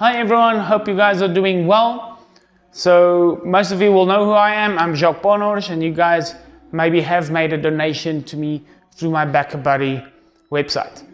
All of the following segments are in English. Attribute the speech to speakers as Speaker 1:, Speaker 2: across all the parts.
Speaker 1: Hi everyone, hope you guys are doing well. So most of you will know who I am. I'm Jacques Bonors and you guys maybe have made a donation to me through my BackaBuddy website.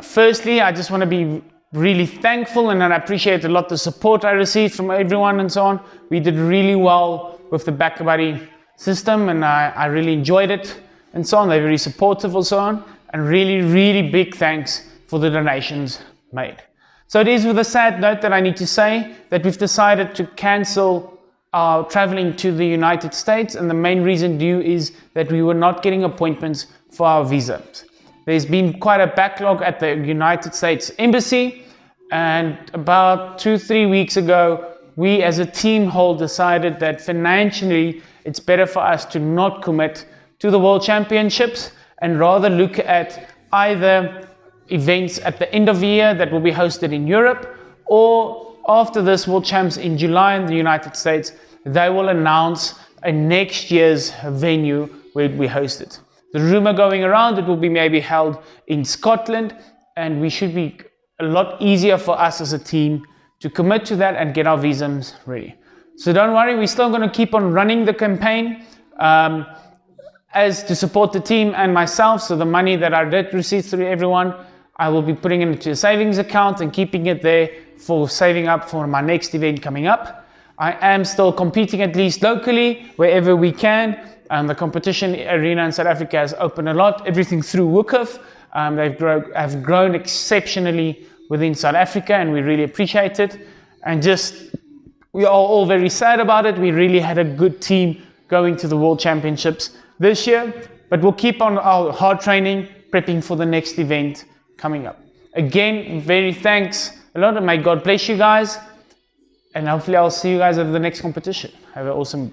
Speaker 1: Firstly, I just want to be really thankful and I appreciate a lot the support I received from everyone and so on. We did really well with the BackaBuddy system and I, I really enjoyed it and so on. They're very supportive and so on. And really, really big thanks for the donations made. So it is with a sad note that I need to say that we've decided to cancel our traveling to the United States and the main reason due is that we were not getting appointments for our visas. There's been quite a backlog at the United States Embassy and about two, three weeks ago, we as a team whole decided that financially it's better for us to not commit to the World Championships and rather look at either events at the end of the year that will be hosted in Europe or after this World Champs in July in the United States, they will announce a next year's venue where we host it. The rumor going around, it will be maybe held in Scotland and we should be a lot easier for us as a team to commit to that and get our visums ready. So don't worry, we're still going to keep on running the campaign. Um, as to support the team and myself. So the money that I did receive through everyone, I will be putting it into a savings account and keeping it there for saving up for my next event coming up. I am still competing at least locally wherever we can. Um, the competition arena in South Africa has opened a lot, everything through WUKUF. Um, they've grow, have grown exceptionally within South Africa and we really appreciate it. And just, we are all very sad about it. We really had a good team going to the World Championships this year, but we'll keep on our hard training, prepping for the next event coming up. Again, very thanks a lot and may God bless you guys. And hopefully I'll see you guys at the next competition. Have an awesome